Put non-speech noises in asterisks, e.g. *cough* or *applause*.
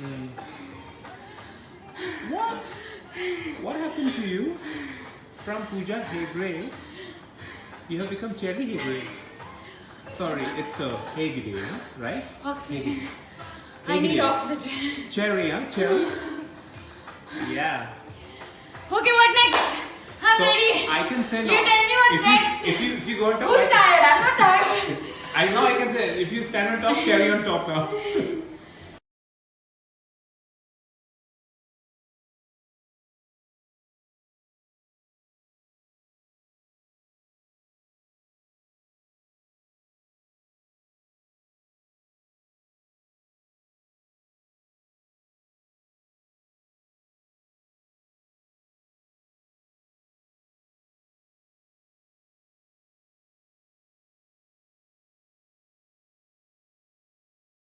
Mm. What? What happened to you? From Puja Hebre, you have become Cherry Hebre. Sorry, it's uh, a Hegde, right? Oxygen. Hegde. I need oxygen. Cherry, huh? Cherry? Yeah. Okay, what next? I'm so ready. I can say You tell me what if next. You, if you if you go on top, Who's tired? I'm not tired. *laughs* I know I can say if you stand on top, cherry on top now. *laughs*